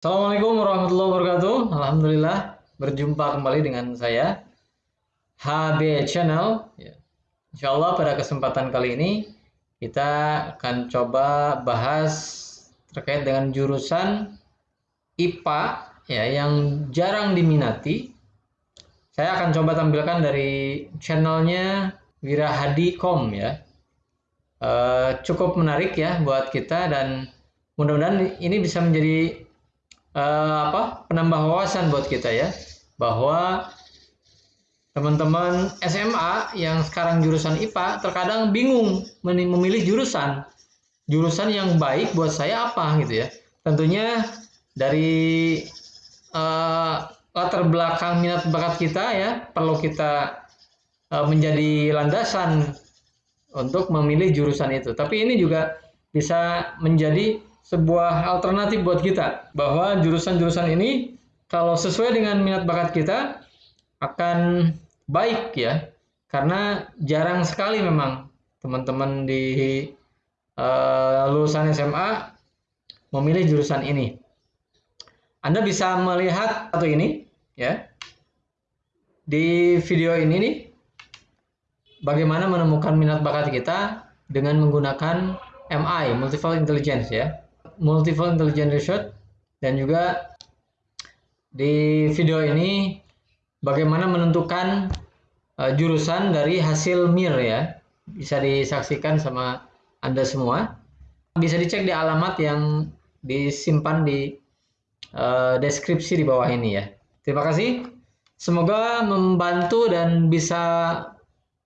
Assalamualaikum warahmatullahi wabarakatuh. Alhamdulillah berjumpa kembali dengan saya HB Channel. Ya. Insya Allah pada kesempatan kali ini kita akan coba bahas terkait dengan jurusan IPA ya yang jarang diminati. Saya akan coba tampilkan dari channelnya Wirahadi.com ya. E, cukup menarik ya buat kita dan mudah-mudahan ini bisa menjadi uh, apa penambah wawasan buat kita ya bahwa teman-teman SMA yang sekarang jurusan IPA terkadang bingung memilih jurusan. Jurusan yang baik buat saya apa gitu ya. Tentunya dari uh, latar belakang minat bakat kita ya perlu kita uh, menjadi landasan untuk memilih jurusan itu. Tapi ini juga bisa menjadi sebuah alternatif buat kita bahwa jurusan-jurusan ini kalau sesuai dengan minat bakat kita akan baik ya. Karena jarang sekali memang teman-teman di uh, lulusan SMA memilih jurusan ini. Anda bisa melihat satu ini ya. Di video ini nih bagaimana menemukan minat bakat kita dengan menggunakan MI multiple intelligence ya multiple intelligence research dan juga di video ini bagaimana menentukan uh, jurusan dari hasil MIR ya. Bisa disaksikan sama Anda semua. Bisa dicek di alamat yang disimpan di uh, deskripsi di bawah ini ya. Terima kasih. Semoga membantu dan bisa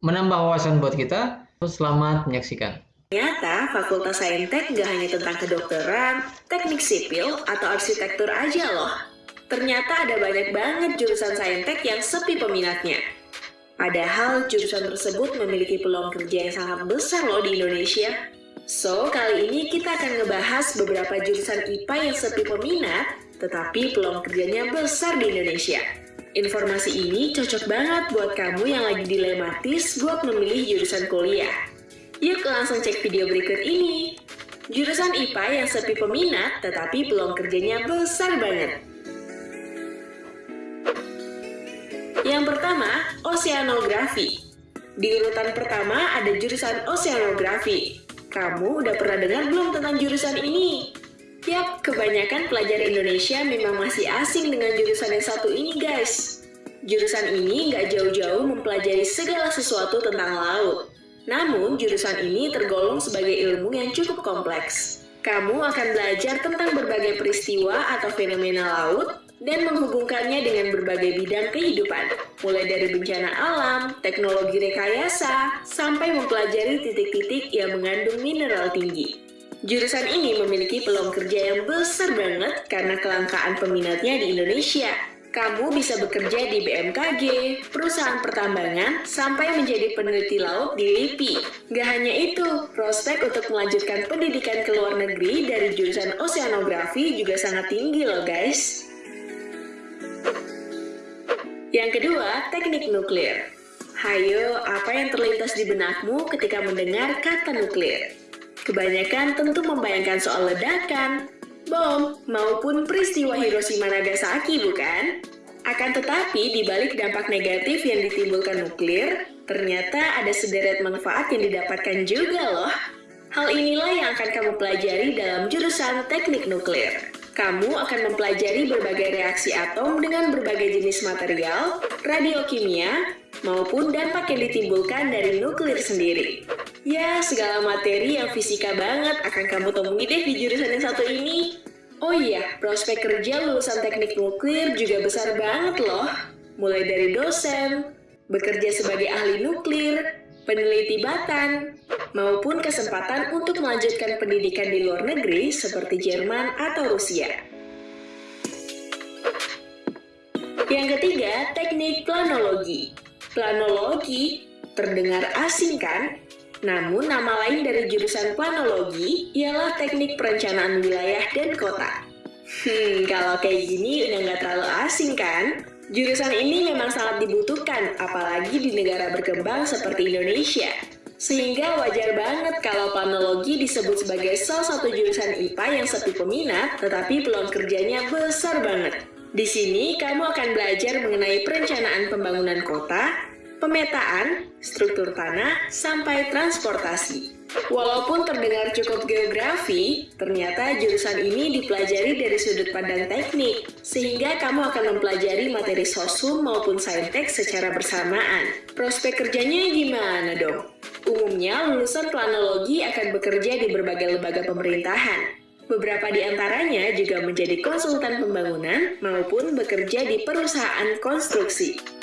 menambah wawasan buat kita. Selamat menyaksikan. Ternyata Fakultas Saintek gak hanya tentang kedokteran, teknik sipil, atau arsitektur aja loh. Ternyata ada banyak banget jurusan Saintek yang sepi peminatnya. Padahal jurusan tersebut memiliki peluang kerja yang sangat besar loh di Indonesia. So, kali ini kita akan ngebahas beberapa jurusan IPA yang sepi peminat, tetapi peluang kerjanya besar di Indonesia. Informasi ini cocok banget buat kamu yang lagi dilematis buat memilih jurusan kuliah. Yuk langsung cek video berikut ini. Jurusan IPA yang sepi peminat, tetapi peluang kerjanya besar banget. Yang pertama, oceanografi. Di urutan pertama ada jurusan oceanografi. Kamu udah pernah dengar belum tentang jurusan ini? Yap, kebanyakan pelajar Indonesia memang masih asing dengan jurusan yang satu ini guys. Jurusan ini nggak jauh-jauh mempelajari segala sesuatu tentang laut. Namun, jurusan ini tergolong sebagai ilmu yang cukup kompleks. Kamu akan belajar tentang berbagai peristiwa atau fenomena laut dan menghubungkannya dengan berbagai bidang kehidupan, mulai dari bencana alam, teknologi rekayasa, sampai mempelajari titik-titik yang mengandung mineral tinggi. Jurusan ini memiliki peluang kerja yang besar banget karena kelangkaan peminatnya di Indonesia. Kamu bisa bekerja di BMKG, perusahaan pertambangan, sampai menjadi peneliti laut di LIPI. Gak hanya itu, prospek untuk melanjutkan pendidikan ke luar negeri dari jurusan oceanografi juga sangat tinggi loh guys. Yang kedua, teknik nuklir. Hayo, apa yang terlintas di benakmu ketika mendengar kata nuklir? Kebanyakan tentu membayangkan soal ledakan, bom, maupun peristiwa Hiroshima Nagasaki, bukan? Akan tetapi, di balik dampak negatif yang ditimbulkan nuklir, ternyata ada sederet manfaat yang didapatkan juga loh. Hal inilah yang akan kamu pelajari dalam jurusan teknik nuklir. Kamu akan mempelajari berbagai reaksi atom dengan berbagai jenis material, radiokimia, maupun dampak yang ditimbulkan dari nuklir sendiri. Ya, segala materi yang fisika banget akan kamu temui deh di jurusan yang satu ini. Oh iya, prospek kerja lulusan teknik nuklir juga besar banget loh. Mulai dari dosen, bekerja sebagai ahli nuklir, peneliti batan, maupun kesempatan untuk melanjutkan pendidikan di luar negeri seperti Jerman atau Rusia. Yang ketiga, teknik planologi. Planologi terdengar asing kan? Namun, nama lain dari jurusan planologi ialah teknik perencanaan wilayah dan kota. Hmm, kalau kayak gini udah nggak terlalu asing kan? Jurusan ini memang sangat dibutuhkan, apalagi di negara berkembang seperti Indonesia. Sehingga wajar banget kalau planologi disebut sebagai salah satu jurusan IPA yang sepi peminat, tetapi peluang kerjanya besar banget. Di sini, kamu akan belajar mengenai perencanaan pembangunan kota, pemetaan, struktur tanah, sampai transportasi. Walaupun terdengar cukup geografi, ternyata jurusan ini dipelajari dari sudut pandang teknik, sehingga kamu akan mempelajari materi sosum maupun saintek secara bersamaan. Prospek kerjanya gimana dong? Umumnya, lulusan planologi akan bekerja di berbagai lembaga pemerintahan. Beberapa di antaranya juga menjadi konsultan pembangunan maupun bekerja di perusahaan konstruksi.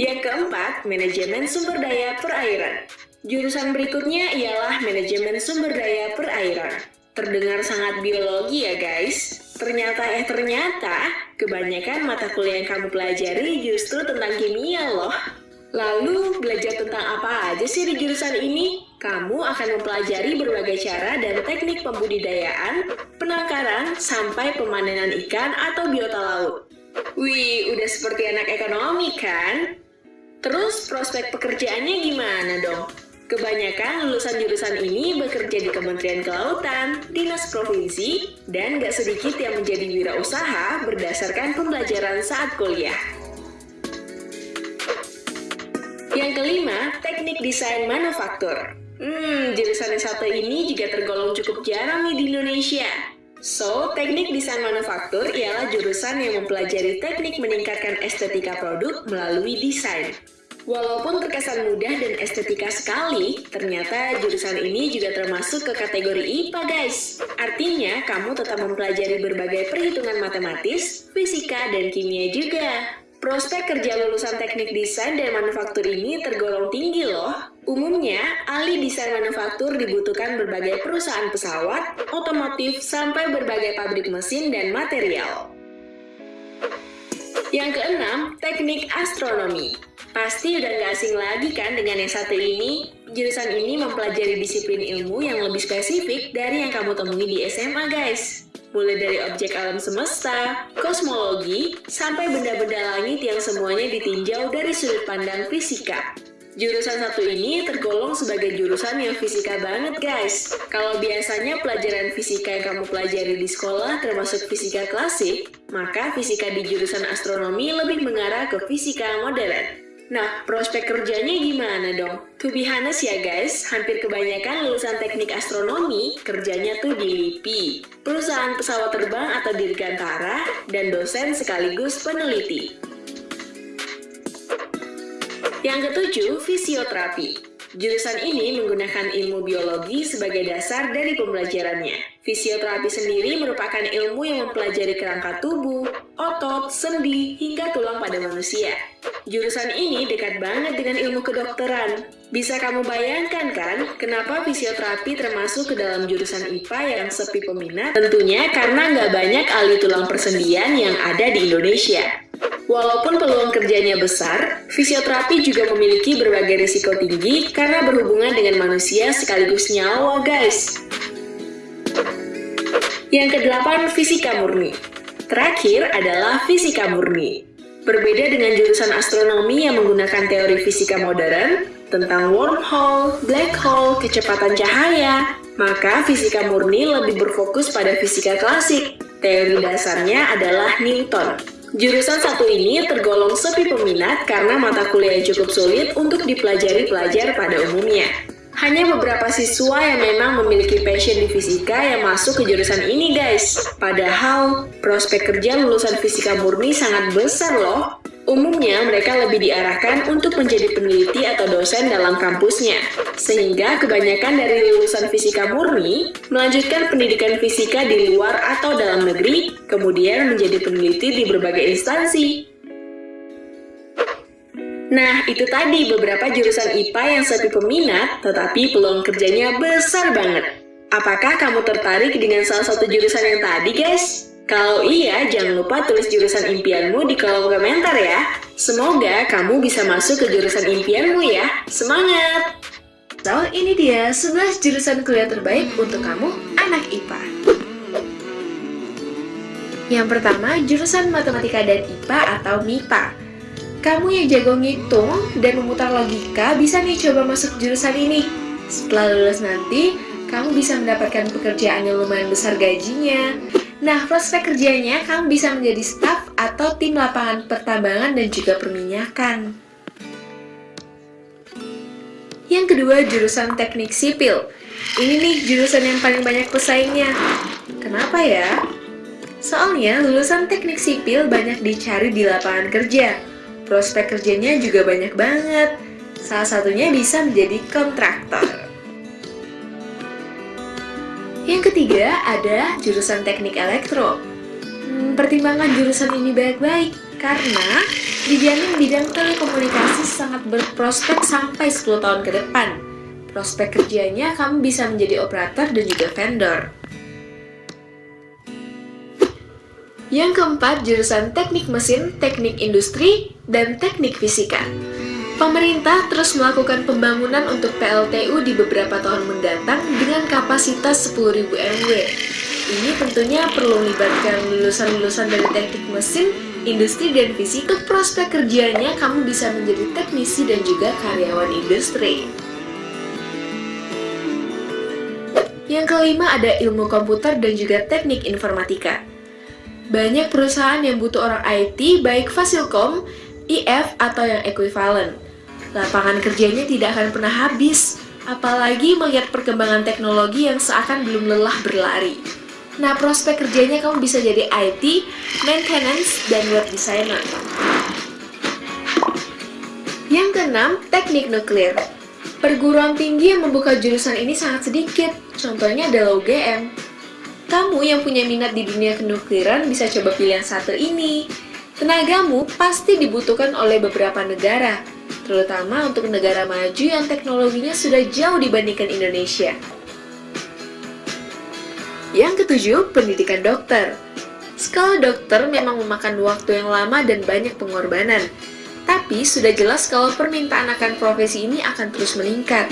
Yang keempat, manajemen sumber daya perairan. Jurusan berikutnya ialah manajemen sumber daya perairan. Terdengar sangat biologi ya guys. Ternyata eh ternyata, kebanyakan mata kuliah yang kamu pelajari justru tentang kimia loh. Lalu, belajar tentang apa aja sih di jurusan ini? Kamu akan mempelajari berbagai cara dan teknik pembudidayaan, penangkaran, sampai pemanenan ikan atau biota laut. Wih, udah seperti anak ekonomi kan? Terus prospek pekerjaannya gimana dong? Kebanyakan lulusan jurusan ini bekerja di Kementerian Kelautan, Dinas Provinsi, dan gak sedikit yang menjadi wirausaha berdasarkan pembelajaran saat kuliah. Yang kelima, teknik desain manufaktur. Hmm, jurusan yang satu ini juga tergolong cukup jarang nih di Indonesia. So, teknik desain manufaktur ialah jurusan yang mempelajari teknik meningkatkan estetika produk melalui desain. Walaupun terkesan mudah dan estetika sekali, ternyata jurusan ini juga termasuk ke kategori IPA guys. Artinya, kamu tetap mempelajari berbagai perhitungan matematis, fisika, dan kimia juga. Prospek kerja lulusan teknik desain dan manufaktur ini tergolong tinggi loh. Umumnya, ahli desain manufaktur dibutuhkan berbagai perusahaan pesawat, otomotif, sampai berbagai pabrik mesin dan material. Yang keenam, teknik astronomi. Pasti udah gak asing lagi kan dengan yang satu ini? Jurusan ini mempelajari disiplin ilmu yang lebih spesifik dari yang kamu temui di SMA guys. Mulai dari objek alam semesta, kosmologi, sampai benda-benda langit yang semuanya ditinjau dari sudut pandang fisika. Jurusan satu ini tergolong sebagai jurusan yang fisika banget guys. Kalau biasanya pelajaran fisika yang kamu pelajari di sekolah termasuk fisika klasik, maka fisika di jurusan astronomi lebih mengarah ke fisika modern. Nah, prospek kerjanya gimana dong? To be honest ya guys, hampir kebanyakan lulusan teknik astronomi kerjanya tuh di LIPI, perusahaan pesawat terbang atau dirgantara, dan dosen sekaligus peneliti. Yang ketujuh, fisioterapi. Jurusan ini menggunakan ilmu biologi sebagai dasar dari pembelajarannya. Fisioterapi sendiri merupakan ilmu yang mempelajari kerangka tubuh, otot, sendi, hingga tulang pada manusia. Jurusan ini dekat banget dengan ilmu kedokteran. Bisa kamu bayangkan kan, kenapa fisioterapi termasuk ke dalam jurusan IPA yang sepi peminat? Tentunya karena nggak banyak ahli tulang persendian yang ada di Indonesia. Walaupun peluang kerjanya besar, fisioterapi juga memiliki berbagai risiko tinggi karena berhubungan dengan manusia sekaligus nyawa, guys. Yang kedelapan, fisika murni. Terakhir adalah fisika murni. Berbeda dengan jurusan astronomi yang menggunakan teori fisika modern tentang wormhole, black hole, kecepatan cahaya, maka fisika murni lebih berfokus pada fisika klasik. Teori dasarnya adalah Newton. Jurusan satu ini tergolong sepi peminat karena mata kuliah cukup sulit untuk dipelajari pelajar pada umumnya. Hanya beberapa siswa yang memang memiliki passion di fisika yang masuk ke jurusan ini guys. Padahal, prospek kerja lulusan fisika murni sangat besar loh. Umumnya, mereka lebih diarahkan untuk menjadi peneliti atau dosen dalam kampusnya. Sehingga kebanyakan dari lulusan fisika murni melanjutkan pendidikan fisika di luar atau dalam negeri, kemudian menjadi peneliti di berbagai instansi. Nah, itu tadi beberapa jurusan IPA yang sepi peminat, tetapi peluang kerjanya besar banget. Apakah kamu tertarik dengan salah satu jurusan yang tadi, guys? Kalau iya, jangan lupa tulis jurusan impianmu di kolom komentar ya. Semoga kamu bisa masuk ke jurusan impianmu ya. Semangat! So, ini dia 11 jurusan kuliah terbaik untuk kamu, anak IPA. Yang pertama, jurusan Matematika dan IPA atau MIPA. Kamu yang jago ngitung dan memutar logika bisa nih coba masuk jurusan ini. Setelah lulus nanti, kamu bisa mendapatkan pekerjaan yang lumayan besar gajinya. Nah, prospek kerjanya kamu bisa menjadi staf atau tim lapangan pertambangan dan juga perminyakan. Yang kedua, jurusan teknik sipil. Ini nih jurusan yang paling banyak pesaingnya. Kenapa ya? Soalnya lulusan teknik sipil banyak dicari di lapangan kerja prospek kerjanya juga banyak banget. Salah satunya bisa menjadi kontraktor. Yang ketiga ada jurusan teknik elektro. Hmm, pertimbangkan jurusan ini baik-baik, karena dijamin bidang telekomunikasi sangat berprospek sampai 10 tahun ke depan. Prospek kerjanya kamu bisa menjadi operator dan juga vendor. Yang keempat, jurusan teknik mesin, teknik industri, dan teknik fisika. Pemerintah terus melakukan pembangunan untuk PLTU di beberapa tahun mendatang dengan kapasitas 10.000 MW. Ini tentunya perlu melibatkan lulusan-lulusan dari teknik mesin, industri, dan fisika. Untuk prospek kerjanya, kamu bisa menjadi teknisi dan juga karyawan industri. Yang kelima ada ilmu komputer dan juga teknik informatika. Banyak perusahaan yang butuh orang IT, baik Fasilkom, IF, atau yang ekuivalen. Lapangan kerjanya tidak akan pernah habis, apalagi melihat perkembangan teknologi yang seakan belum lelah berlari. Nah, prospek kerjanya kamu bisa jadi IT, maintenance, dan web designer. Yang keenam, teknik nuklir. Perguruan tinggi yang membuka jurusan ini sangat sedikit, contohnya adalah UGM. Kamu yang punya minat di dunia kenukliran bisa coba pilih yang satu ini. Tenagamu pasti dibutuhkan oleh beberapa negara, terutama untuk negara maju yang teknologinya sudah jauh dibandingkan Indonesia. Yang ketujuh, pendidikan dokter. Sekolah dokter memang memakan waktu yang lama dan banyak pengorbanan, tapi sudah jelas kalau permintaan akan profesi ini akan terus meningkat.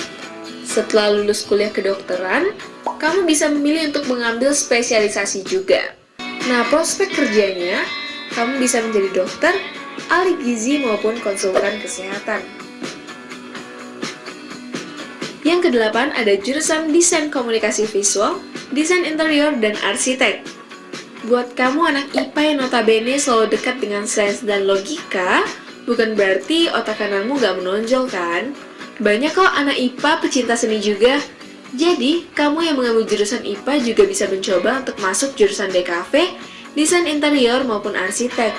Setelah lulus kuliah kedokteran, kamu bisa memilih untuk mengambil spesialisasi juga. Nah, prospek kerjanya, kamu bisa menjadi dokter, ahli gizi maupun konsultan kesehatan. Yang kedelapan ada jurusan desain komunikasi visual, desain interior, dan arsitek. Buat kamu anak IPA yang notabene selalu dekat dengan sains dan logika, bukan berarti otak kananmu gak menonjol kan? Banyak kok anak IPA pecinta seni juga. Jadi, kamu yang mengambil jurusan IPA juga bisa mencoba untuk masuk jurusan DKV, desain interior maupun arsitek.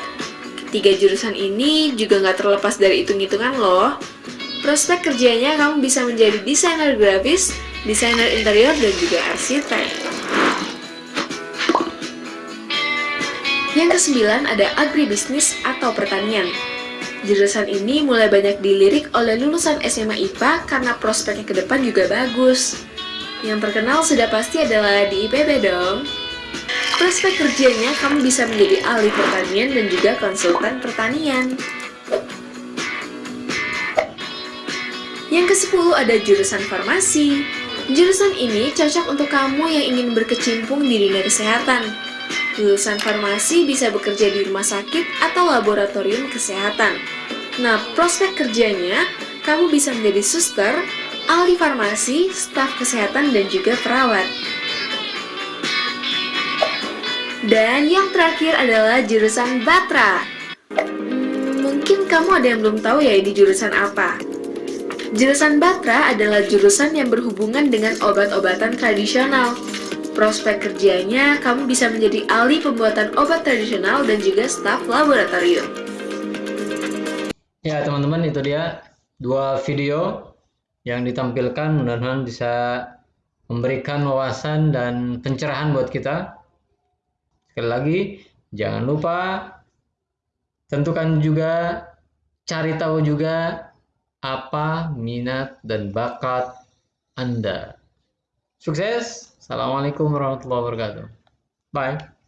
Ketiga jurusan ini juga nggak terlepas dari hitung-hitungan loh. Prospek kerjanya kamu bisa menjadi desainer grafis, desainer interior, dan juga arsitek. Yang kesembilan ada agribisnis atau pertanian. Jurusan ini mulai banyak dilirik oleh lulusan SMA IPA karena prospeknya ke depan juga bagus. Yang terkenal sudah pasti adalah di IPB dong. Prospek kerjanya kamu bisa menjadi ahli pertanian dan juga konsultan pertanian. Yang ke-10 ada jurusan farmasi. Jurusan ini cocok untuk kamu yang ingin berkecimpung di dunia kesehatan. Lulusan farmasi bisa bekerja di rumah sakit atau laboratorium kesehatan. Nah, prospek kerjanya, kamu bisa menjadi suster, ahli farmasi, staf kesehatan, dan juga perawat. Dan yang terakhir adalah jurusan Batra. Mungkin kamu ada yang belum tahu ya ini jurusan apa. Jurusan Batra adalah jurusan yang berhubungan dengan obat-obatan tradisional. Prospek kerjanya, kamu bisa menjadi ahli pembuatan obat tradisional dan juga staf laboratorium. Ya, teman-teman, itu dia dua video yang ditampilkan mudah-mudahan bisa memberikan wawasan dan pencerahan buat kita. Sekali lagi, jangan lupa tentukan juga, cari tahu juga apa minat dan bakat Anda. Sukses! Assalamualaikum warahmatullahi wabarakatuh. Bye.